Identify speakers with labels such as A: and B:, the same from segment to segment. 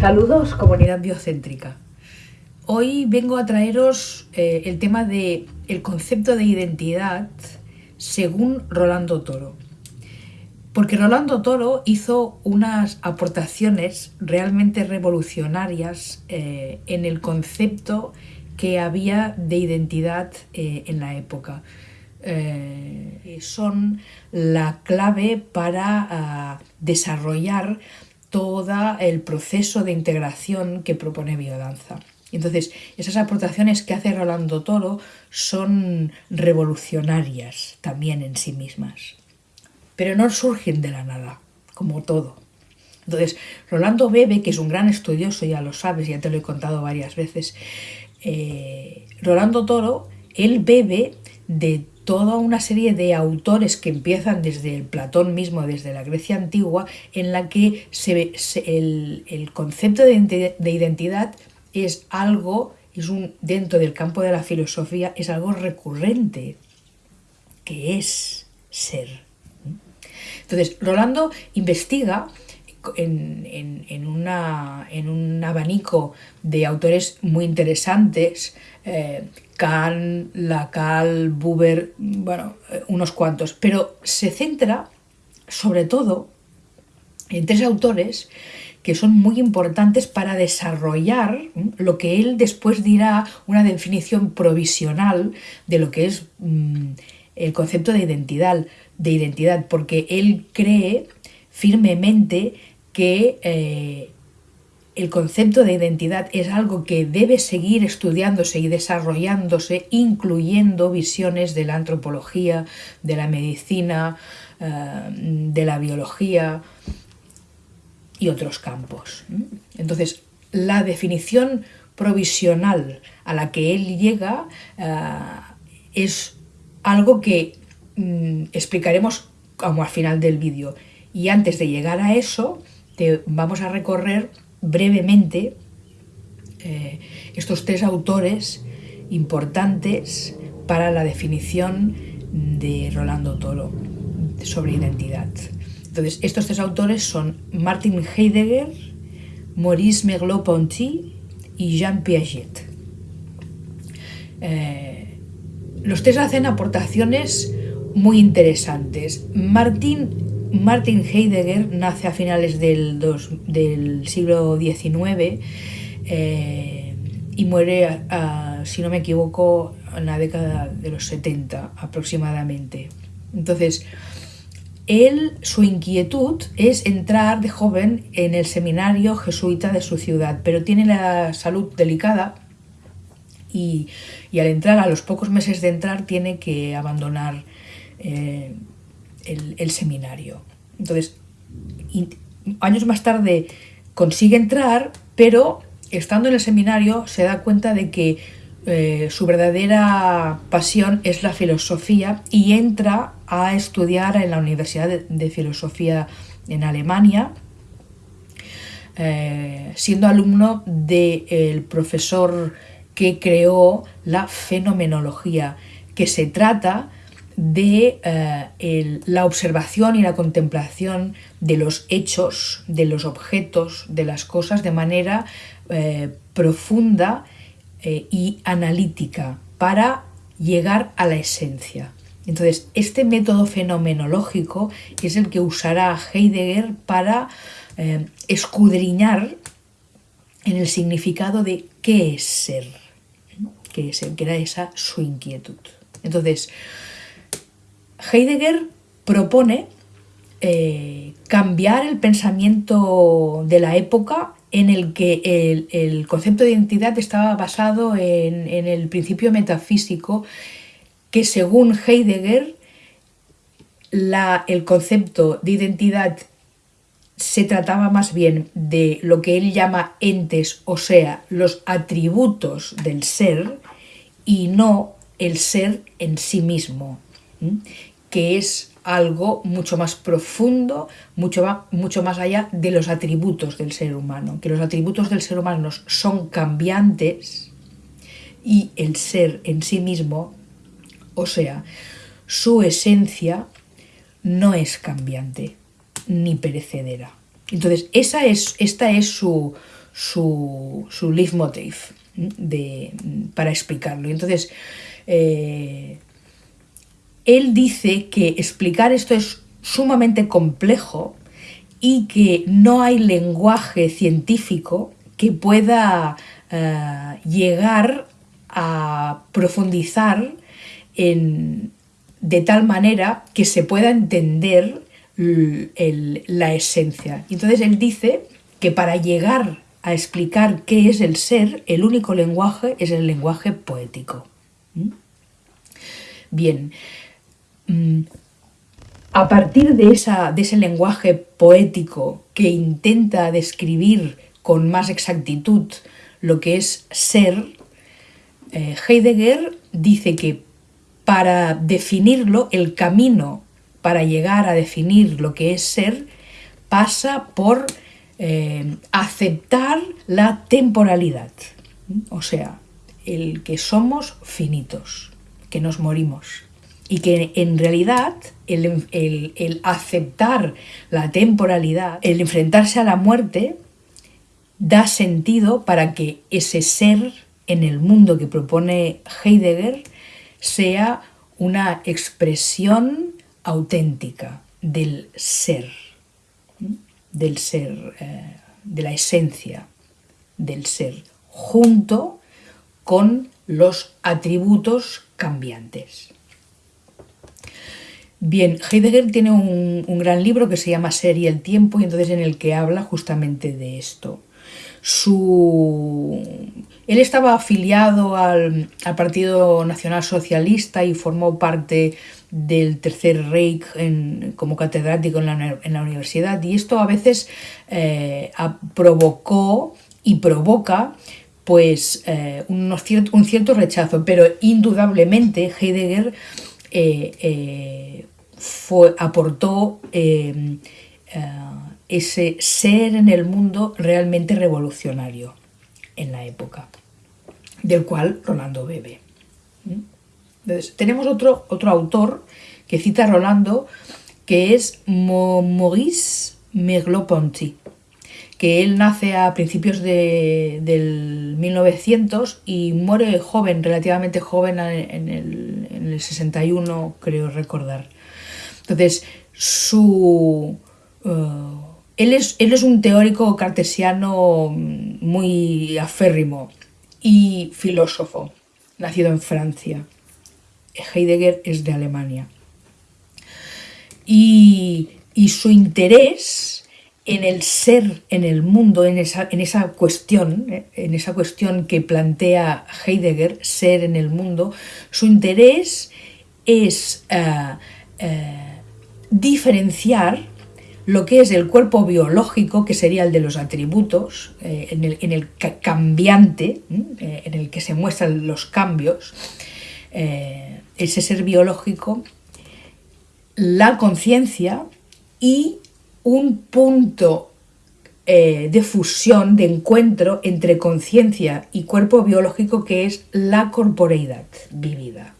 A: Saludos comunidad biocéntrica. Hoy vengo a traeros eh, el tema de el concepto de identidad según Rolando Toro. Porque Rolando Toro hizo unas aportaciones realmente revolucionarias eh, en el concepto que había de identidad eh, en la época. son la clave para ah, desarrollar todo el proceso de integración que propone biodanza. Entonces, esas aportaciones que hace Rolando Toro son revolucionarias también en sí mismas, pero no surgen de la nada, como todo. Entonces, Rolando Bebe, que es un gran estudioso, ya lo sabes, ya te lo he contado varias veces, eh, Rolando Toro, él bebe de toda una serie de autores que empiezan desde el Platón mismo, desde la Grecia antigua, en la que se, el, concepto de, identidad es algo, es un, dentro del campo de la filosofía, es algo recurrente, que es ser. Entonces, Rolando investiga en, una, en un abanico de autores muy interesantes, eh, Kahn, Lacal, Buber, bueno, eh, unos cuantos, pero se centra sobre todo en tres autores que son muy importantes para desarrollar lo que él después dirá una definición provisional de lo que es mm, el concepto de identidad, de identidad, porque él cree firmemente que eh, el concepto de identidad es algo que debe seguir estudiándose y desarrollándose, incluyendo visiones de la antropología, de la medicina, eh, de la biología y otros campos. Entonces, la definición provisional a la que él llega eh, es algo que mm, explicaremos como al final del vídeo. Y antes de llegar a eso, vamos a recorrer brevemente eh, estos tres autores importantes para la definición de Rolando Toro sobre identidad. Entonces, estos tres autores son Martin Heidegger, Maurice Merleau-Ponty y Jean Piaget. Eh, los tres hacen aportaciones muy interesantes. Martin Martin Heidegger nace a finales del, del siglo XIX eh, y muere, si no me equivoco, en la década de los 70 aproximadamente. Entonces, él, su inquietud es entrar de joven en el seminario jesuita de su ciudad, pero tiene la salud delicada y, al entrar, a los pocos meses de entrar, tiene que abandonar eh, el, seminario. Entonces, años más tarde consigue entrar, pero estando en el seminario se da cuenta de que eh, su verdadera pasión es la filosofía y entra a estudiar en la Universidad de, Filosofía en Alemania, eh, siendo alumno del profesor que creó la fenomenología, que se trata de eh, la observación y la contemplación de los hechos, de los objetos, de las cosas de manera eh, profunda eh, y analítica para llegar a la esencia. Entonces, este método fenomenológico es el que usará Heidegger para escudriñar en el significado de qué es ser, qué es ser, que era esa su inquietud. Entonces, Heidegger propone eh, cambiar el pensamiento de la época en el que el, concepto de identidad estaba basado en, el principio metafísico que según Heidegger el concepto de identidad se trataba más bien de lo que él llama entes, o sea, los atributos del ser, y no el ser en sí mismo que es algo mucho más profundo, mucho, mucho más allá de los atributos del ser humano, que los atributos del ser humano son cambiantes y el ser en sí mismo, o sea, su esencia no es cambiante ni perecedera. Entonces, esa es, esta es su, su, su leitmotiv de, para explicarlo. Entonces, eh, él dice que explicar esto es sumamente complejo y que no hay lenguaje científico que pueda eh, llegar a profundizar en, de tal manera que se pueda entender la esencia. Entonces él dice que para llegar a explicar qué es el ser, el único lenguaje es el lenguaje poético. ¿Mm? Bien, a partir de ese lenguaje poético que intenta describir con más exactitud lo que es ser, eh, Heidegger dice que para definirlo, el camino para llegar a definir lo que es ser pasa por eh, aceptar la temporalidad, o sea, el que somos finitos, que nos morimos y que en realidad el, aceptar la temporalidad, el enfrentarse a la muerte, da sentido para que ese ser en el mundo que propone Heidegger sea una expresión auténtica del ser, del ser, eh, de la esencia del ser, junto con los atributos cambiantes. Bien, Heidegger tiene un, gran libro que se llama Ser y el tiempo y entonces en el que habla justamente de esto. Su él estaba afiliado al, Partido Nacional Socialista y formó parte del Tercer Reich como catedrático en la, universidad y esto a veces eh, provocó y provoca pues eh, un cierto rechazo, pero indudablemente Heidegger eh, aportó ese ser en el mundo realmente revolucionario en la época del cual Rolando bebe. Entonces, tenemos otro, otro autor que cita a Rolando, que es Maurice Merleau-Ponty, que él nace a principios de, del 1900 y muere joven, relativamente joven, en el, en el 61, creo recordar. Entonces, su... Uh, él, es, él es un teórico cartesiano muy aférrimo y filósofo, nacido en Francia. Heidegger es de Alemania. Y, su interés en el ser, en el mundo, en esa, en esa cuestión, eh, en esa cuestión que plantea Heidegger, ser en el mundo, su interés es eh, eh, diferenciar lo que es el cuerpo biológico, que sería el de los atributos, eh, en, el, cambiante, eh, en el que se muestran los cambios, eh, ese ser biológico, la conciencia y un punto de fusión, de encuentro entre conciencia y cuerpo biológico que es la corporeidad vivida.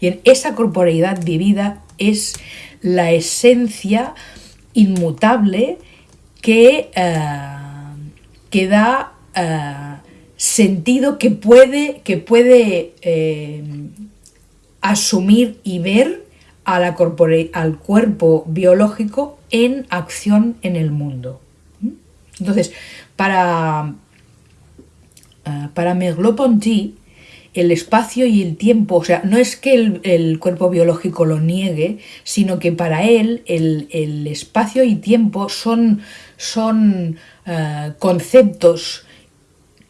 A: Y en esa corporeidad vivida es la esencia inmutable que, eh, da eh, sentido, que puede, que puede eh, asumir y ver al cuerpo biológico en acción en el mundo. Entonces, para, para Merleau-Ponty, el espacio y el tiempo, o sea, no es que el, cuerpo biológico lo niegue, sino que para él el, espacio y tiempo son, son eh, conceptos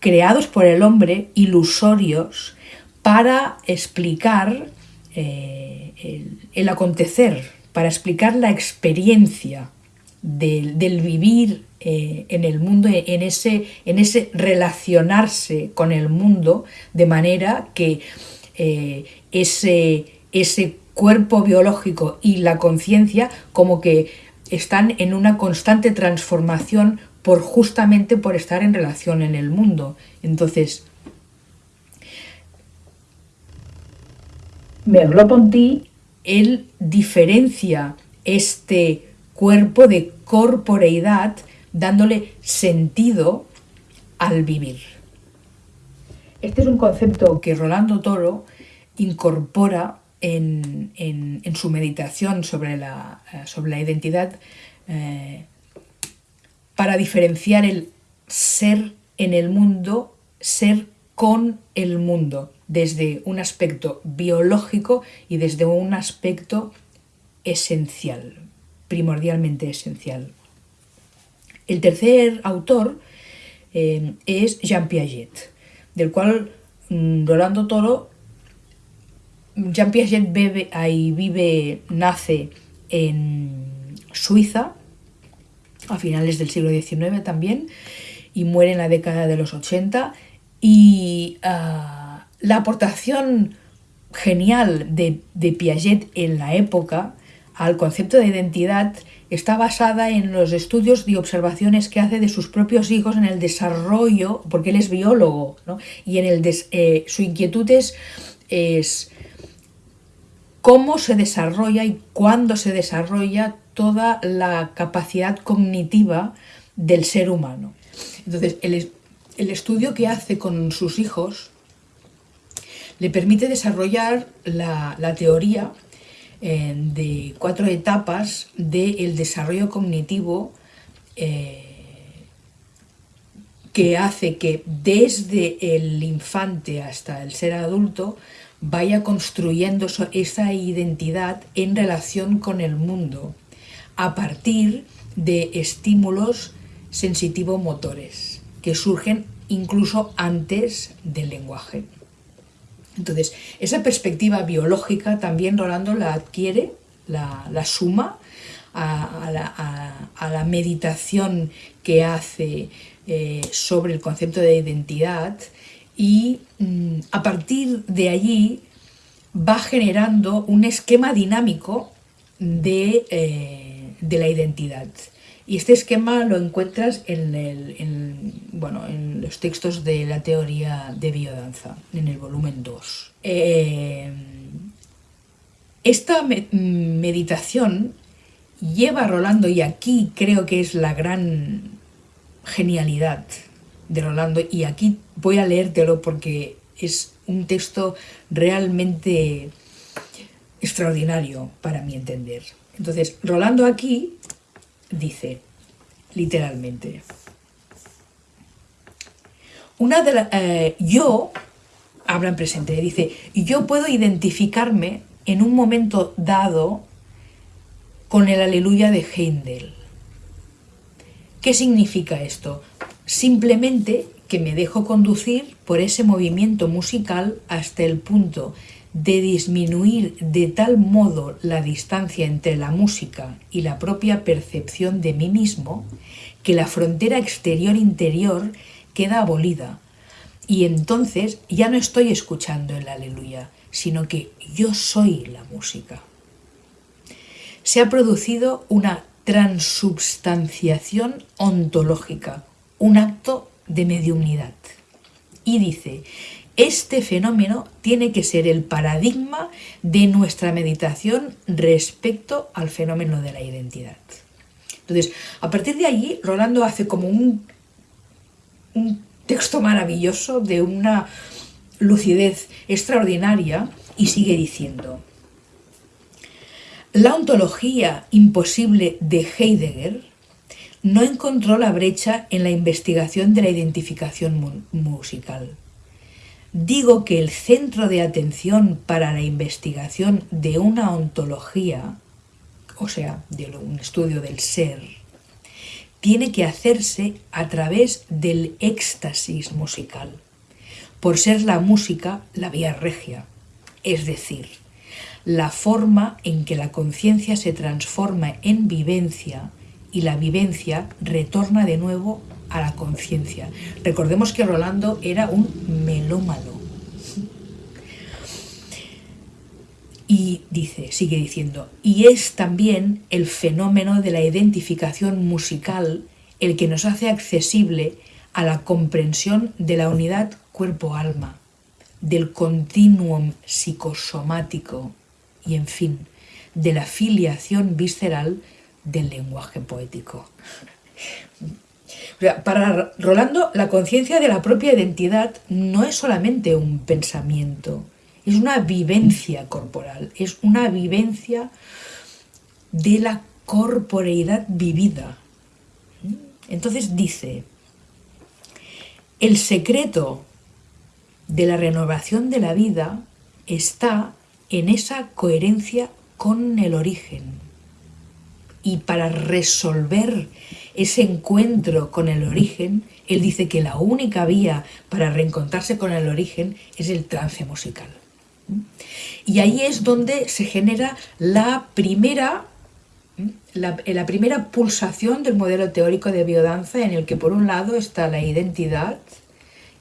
A: creados por el hombre, ilusorios, para explicar eh, el, acontecer, para explicar la experiencia del, del vivir eh, en el mundo, en ese, en ese relacionarse con el mundo, de manera que eh, ese, ese cuerpo biológico y la conciencia como que están en una constante transformación por justamente por estar en relación en el mundo. Entonces, Merleau-Ponty, él diferencia este cuerpo de corporeidad dándole sentido al vivir. Este es un concepto que Rolando Toro incorpora en, su meditación sobre la, eh, sobre la identidad eh, para diferenciar el ser en el mundo, ser con el mundo, desde un aspecto biológico y desde un aspecto esencial, primordialmente esencial. El tercer autor eh, es Jean Piaget, del cual mm, Rolando Toro, Jean Piaget bebe, ahí vive, nace en Suiza, a finales del siglo XIX también, y muere en la década de los 80. Y ah, la aportación genial de Piaget en la época al concepto de identidad está basada en los estudios y observaciones que hace de sus propios hijos en el desarrollo, porque él es biólogo, y en el eh, su inquietud es, es, cómo se desarrolla y cuándo se desarrolla toda la capacidad cognitiva del ser humano. Entonces, el, estudio que hace con sus hijos le permite desarrollar la, teoría eh, de cuatro etapas del desarrollo cognitivo eh, que hace que desde el infante hasta el ser adulto vaya construyendo esa identidad en relación con el mundo a partir de estímulos sensitivo-motores que surgen incluso antes del lenguaje. Entonces, esa perspectiva biológica también Rolando la adquiere, la, suma a, la, meditación que hace eh, sobre el concepto de identidad y mm, a partir de allí va generando un esquema dinámico de, eh, de la identidad. Y este esquema lo encuentras en, bueno, en los textos de la teoría de biodanza, en el volumen 2. Eh, esta meditación lleva a Rolando, y aquí creo que es la gran genialidad de Rolando, y aquí voy a leértelo porque es un texto realmente extraordinario para mi entender. Entonces, Rolando aquí dice, literalmente. Una de eh, yo, habla en presente, dice, yo puedo identificarme en un momento dado con el aleluya de Heindel. ¿Qué significa esto? Simplemente que me dejo conducir por ese movimiento musical hasta el punto de disminuir de tal modo la distancia entre la música y la propia percepción de mí mismo que la frontera exterior-interior queda abolida y entonces ya no estoy escuchando el aleluya, sino que yo soy la música. Se ha producido una transubstanciación ontológica, un acto de mediunidad. Y dice este fenómeno tiene que ser el paradigma de nuestra meditación respecto al fenómeno de la identidad. Entonces, a partir de allí, Rolando hace como un, un texto maravilloso de una lucidez extraordinaria y sigue diciendo, la ontología imposible de Heidegger no encontró la brecha en la investigación de la identificación musical digo que el centro de atención para la investigación de una ontología, o sea, de un estudio del ser, tiene que hacerse a través del éxtasis musical, por ser la música la vía regia, es decir, la forma en que la conciencia se transforma en vivencia y la vivencia retorna de nuevo a la conciencia. Recordemos que Rolando era un Y dice, sigue diciendo, y es también el fenómeno de la identificación musical el que nos hace accesible a la comprensión de la unidad cuerpo-alma, del continuum psicosomático y, en fin, de la filiación visceral del lenguaje poético. Para Rolando, la conciencia de la propia identidad no es solamente un pensamiento, es una vivencia corporal, es una vivencia de la corporeidad vivida. Entonces dice, el secreto de la renovación de la vida está en esa coherencia con el origen. Y para resolver ese encuentro con el origen, él dice que la única vía para reencontrarse con el origen es el trance musical. Y ahí es donde se genera la primera, la, primera pulsación del modelo teórico de biodanza en el que por un lado está la identidad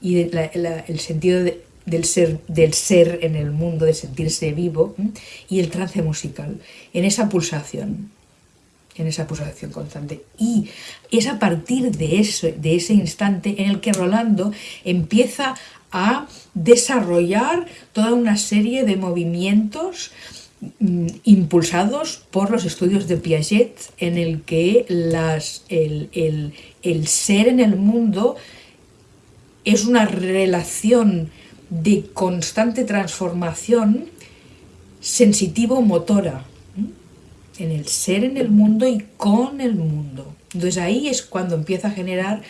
A: y el sentido del, ser, del ser en el mundo, de sentirse vivo, y el trance musical, en esa pulsación en esa pulsación constante. Y es a partir de, de ese instante en el que Rolando empieza a desarrollar toda una serie de movimientos mm, impulsados por los estudios de Piaget en el que las, el, el ser en el mundo es una relación de constante transformación sensitivo-motora en el ser en el mundo y con el mundo. Entonces ahí es cuando empieza a generar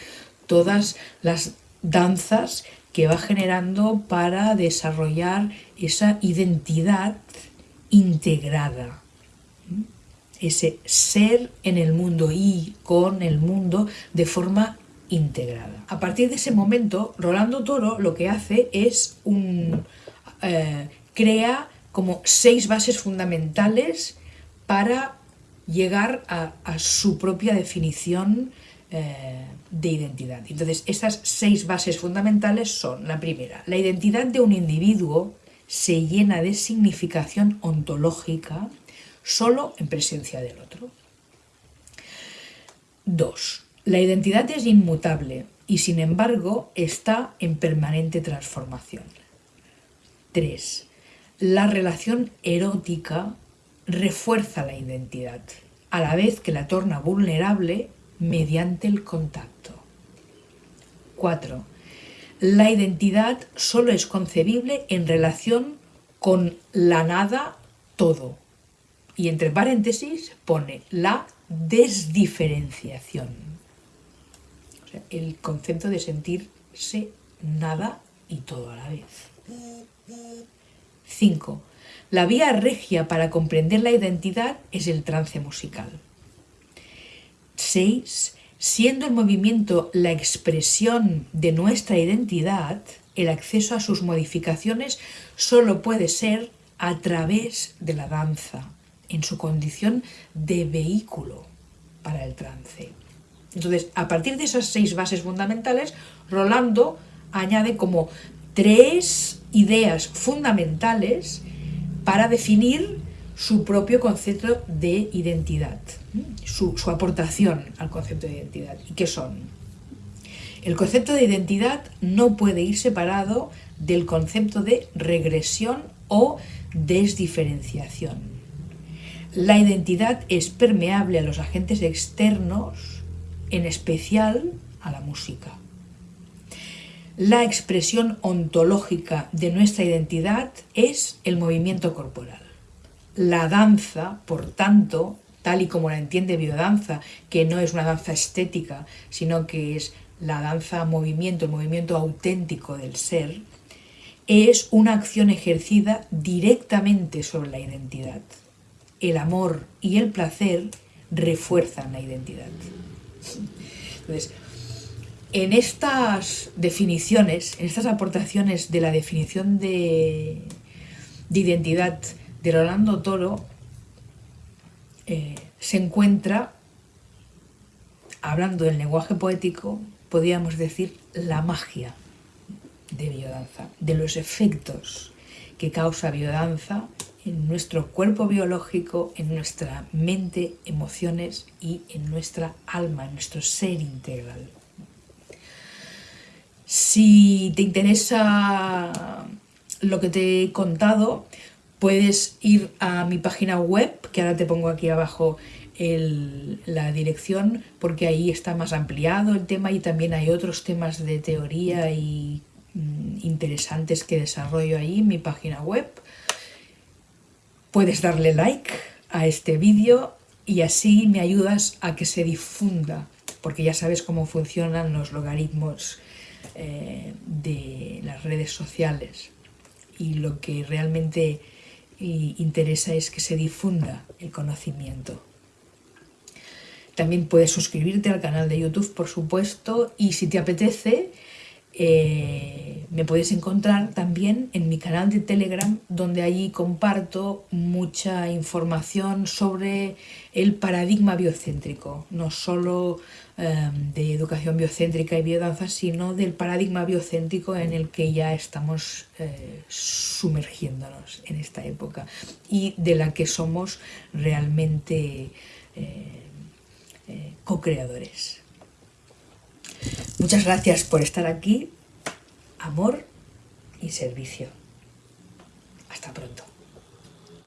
A: todas las danzas que va generando para desarrollar esa identidad integrada. Ese ser en el mundo y con el mundo de forma integrada. A partir de ese momento, Rolando Toro lo que hace es un... Eh, crea como seis bases fundamentales para llegar a, su propia definición eh, de identidad. Entonces, esas seis bases fundamentales son, la primera, la identidad de un individuo se llena de significación ontológica solo en presencia del otro. Dos, la identidad es inmutable y sin embargo está en permanente transformación. Tres, la relación erótica refuerza la identidad, a la vez que la torna vulnerable mediante el contacto. 4. La identidad solo es concebible en relación con la nada todo. Y entre paréntesis pone la desdiferenciación. el concepto de sentirse nada y todo a la vez. 5. La vía regia para comprender la identidad es el trance musical. 6. Siendo el movimiento la expresión de nuestra identidad, el acceso a sus modificaciones solo puede ser a través de la danza, en su condición de vehículo para el trance. Entonces, a partir de esas seis bases fundamentales, Rolando añade como tres ideas fundamentales para definir su propio concepto de identidad, su, aportación al concepto de identidad. ¿Y qué son? El concepto de identidad no puede ir separado del concepto de regresión o desdiferenciación. La identidad es permeable a los agentes externos, en especial a la música. La expresión ontológica de nuestra identidad es el movimiento corporal. La danza, por tanto, tal y como la entiende biodanza, que no es una danza estética, sino que es la danza movimiento, el movimiento auténtico del ser, es una acción ejercida directamente sobre la identidad. El amor y el placer refuerzan la identidad. Entonces, en estas definiciones, en estas aportaciones de la definición de, identidad de Rolando Toro, eh, se encuentra, hablando del lenguaje poético, podríamos decir la magia de biodanza, de los efectos que causa biodanza en nuestro cuerpo biológico, en nuestra mente, emociones y en nuestra alma, en nuestro ser integral. Si te interesa lo que te he contado, puedes ir a mi página web, que ahora te pongo aquí abajo la dirección porque ahí está más ampliado el tema y también hay otros temas de teoría y mm, interesantes que desarrollo ahí en mi página web. Puedes darle like a este vídeo y así me ayudas a que se difunda, porque ya sabes cómo funcionan los logaritmos eh, de las redes sociales y lo que realmente eh, interesa es que se difunda el conocimiento. También puedes suscribirte al canal de YouTube, por supuesto, y si te apetece, eh, me puedes encontrar también en mi canal de Telegram, donde allí comparto mucha información sobre el paradigma biocéntrico, no solo em, de educación biocéntrica y biodanza, sino del paradigma biocéntrico en el que ya estamos eh, sumergiéndonos en esta época y de la que somos realmente eh, co-creadores. Muchas gracias por estar aquí. Amor y servicio. Hasta pronto.